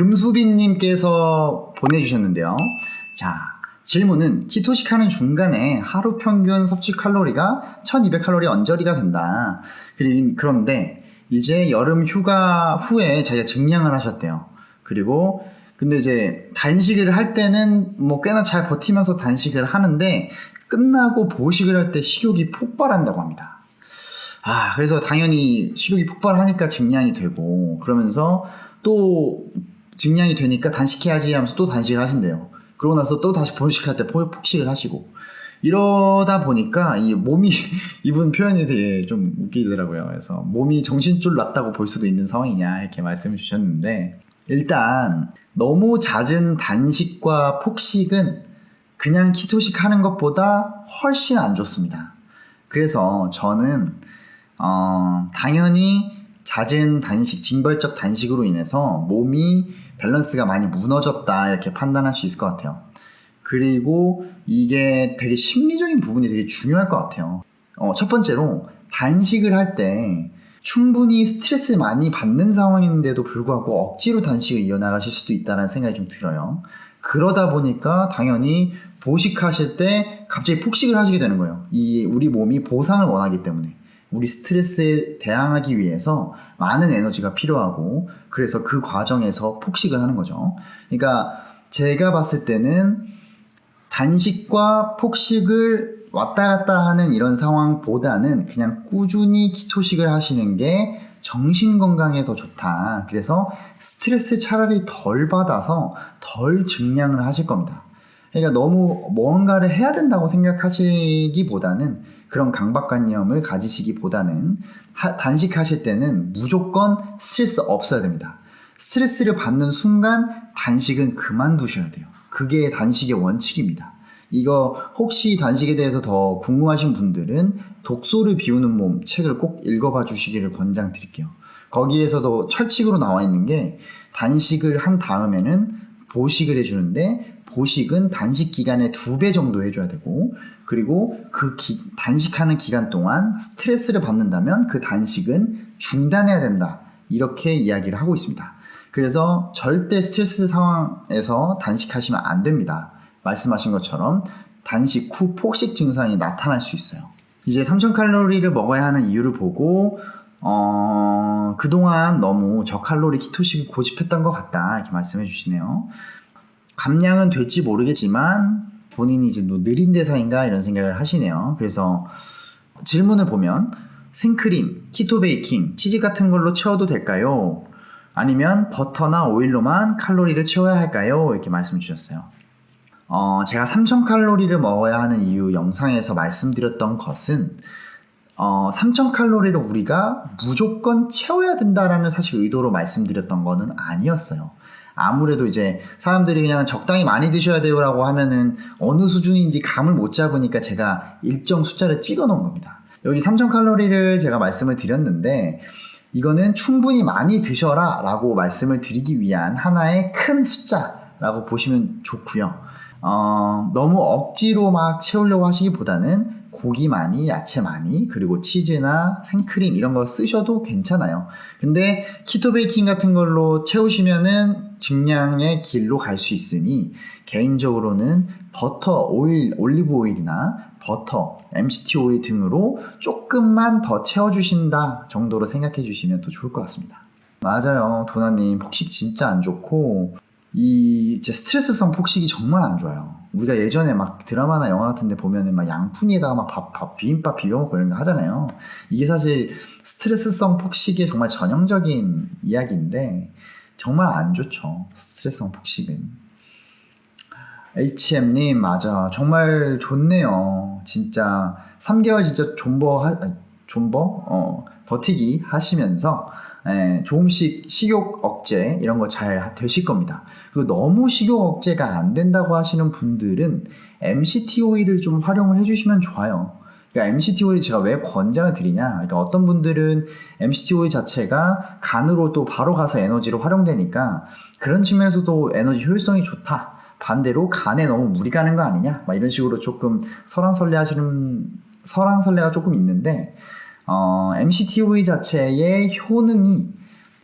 금수빈님께서 보내주셨는데요. 자, 질문은 키토식 하는 중간에 하루 평균 섭취 칼로리가 1200칼로리 언저리가 된다. 그런데 이제 여름 휴가 후에 자기가 증량을 하셨대요. 그리고 근데 이제 단식을 할 때는 뭐 꽤나 잘 버티면서 단식을 하는데 끝나고 보식을 할 때 식욕이 폭발한다고 합니다. 아, 그래서 당연히 식욕이 폭발하니까 증량이 되고 그러면서 또 증량이 되니까 단식해야지 하면서 또 단식을 하신대요. 그러고 나서 또 다시 보식할 때 포- 폭식을 하시고 이러다 보니까 이 몸이 이분 표현이 되게 좀 웃기더라고요. 그래서 몸이 정신줄 났다고 볼 수도 있는 상황이냐 이렇게 말씀을 주셨는데 일단 너무 잦은 단식과 폭식은 그냥 키토식 하는 것보다 훨씬 안 좋습니다. 그래서 저는 어, 당연히 잦은 단식, 징벌적 단식으로 인해서 몸이 밸런스가 많이 무너졌다 이렇게 판단할 수 있을 것 같아요. 그리고 이게 되게 심리적인 부분이 되게 중요할 것 같아요. 어, 첫 번째로 단식을 할 때 충분히 스트레스를 많이 받는 상황인데도 불구하고 억지로 단식을 이어나가실 수도 있다는 생각이 좀 들어요. 그러다 보니까 당연히 보식하실 때 갑자기 폭식을 하시게 되는 거예요. 이 우리 몸이 보상을 원하기 때문에. 우리 스트레스에 대항하기 위해서 많은 에너지가 필요하고 그래서 그 과정에서 폭식을 하는 거죠. 그러니까 제가 봤을 때는 단식과 폭식을 왔다 갔다 하는 이런 상황보다는 그냥 꾸준히 키토식을 하시는 게 정신 건강에 더 좋다. 그래서 스트레스 차라리 덜 받아서 덜 증량을 하실 겁니다. 그러니까 너무 뭔가를 해야 된다고 생각하시기보다는 그런 강박관념을 가지시기보다는 하- 단식하실 때는 무조건 스트레스 없어야 됩니다. 스트레스를 받는 순간 단식은 그만두셔야 돼요. 그게 단식의 원칙입니다. 이거 혹시 단식에 대해서 더 궁금하신 분들은 독소를 비우는 몸 책을 꼭 읽어봐 주시기를 권장 드릴게요. 거기에서도 철칙으로 나와 있는 게 단식을 한 다음에는 보식을 해주는데 보식은 단식 기간의 두 배 정도 해줘야 되고 그리고 그 기- 단식하는 기간 동안 스트레스를 받는다면 그 단식은 중단해야 된다 이렇게 이야기를 하고 있습니다. 그래서 절대 스트레스 상황에서 단식하시면 안 됩니다. 말씀하신 것처럼 단식 후 폭식 증상이 나타날 수 있어요. 이제 3000칼로리를 먹어야 하는 이유를 보고 어, 그동안 너무 저칼로리 키토식을 고집했던 것 같다 이렇게 말씀해 주시네요. 감량은 될지 모르겠지만 본인이 이제 뭐 느린 대사인가 이런 생각을 하시네요. 그래서 질문을 보면 생크림, 키토 베이킹, 치즈 같은 걸로 채워도 될까요? 아니면 버터나 오일로만 칼로리를 채워야 할까요? 이렇게 말씀 주셨어요. 어, 제가 3000칼로리를 먹어야 하는 이유 영상에서 말씀드렸던 것은 어, 3000칼로리를 우리가 무조건 채워야 된다라는 사실 의도로 말씀드렸던 거는 아니었어요. 아무래도 이제 사람들이 그냥 적당히 많이 드셔야 돼요라고 하면은 어느 수준인지 감을 못 잡으니까 제가 일정 숫자를 찍어 놓은 겁니다. 여기 3000칼로리를 제가 말씀을 드렸는데 이거는 충분히 많이 드셔라 라고 말씀을 드리기 위한 하나의 큰 숫자라고 보시면 좋고요. 어, 너무 억지로 막 채우려고 하시기보다는 고기 많이, 야채 많이, 그리고 치즈나 생크림 이런 거 쓰셔도 괜찮아요. 근데 keto baking 같은 걸로 채우시면은 증량의 길로 갈 수 있으니 개인적으로는 버터, 오일, 올리브 오일이나 버터, MCT 오일 등으로 조금만 더 채워주신다 정도로 생각해 주시면 더 좋을 것 같습니다. 맞아요. 도나님, 폭식 진짜 안 좋고, 이 이제 스트레스성 폭식이 정말 안 좋아요. 우리가 예전에 막 드라마나 영화 같은데 보면은 막 양푼에다가 막 밥, 밥 비빔밥 비벼 먹고 이런 거 하잖아요. 이게 사실 스트레스성 폭식의 정말 전형적인 이야기인데 정말 안 좋죠. 스트레스성 폭식은. HM님 맞아 정말 좋네요. 진짜 3개월 진짜 존버 하, 존버 어, 버티기 하시면서 예, 조금씩 식욕 억제 이런 거 잘 되실 겁니다. 그리고 너무 식욕 억제가 안 된다고 하시는 분들은 MCT 오일을 좀 활용을 해주시면 좋아요. 그러니까 MCT 오일 제가 왜 권장을 드리냐? 그러니까 어떤 분들은 MCT 오일 자체가 간으로 또 바로 가서 에너지로 활용되니까 그런 측면에서도 에너지 효율성이 좋다. 반대로 간에 너무 무리 가는 거 아니냐? 막 이런 식으로 조금 설왕설래 하시는 설왕설래가 조금 있는데 어, MCT 오일 자체의 효능이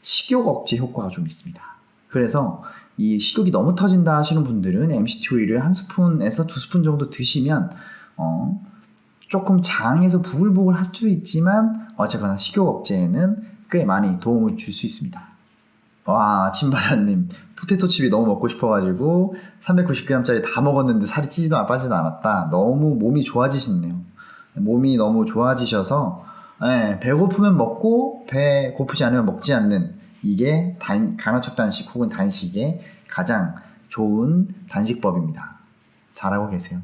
식욕 억제 효과가 좀 있습니다. 그래서 이 식욕이 너무 터진다 하시는 분들은 MCT 오일을 한 스푼에서 두 스푼 정도 드시면 어, 조금 장에서 부글부글 할 수 있지만 어쨌거나 식욕 억제에는 꽤 많이 도움을 줄 수 있습니다. 와, 침바라님. 포테토 칩이 너무 먹고 싶어가지고 390g짜리 다 먹었는데 살이 찌지도 않- 빠지도 않았다. 너무 몸이 좋아지시네요. 몸이 너무 좋아지셔서 예, 배고프면 먹고 배 고프지 않으면 먹지 않는 이게 단, 간헐적 단식 혹은 단식의 가장 좋은 단식법입니다. 잘하고 계세요.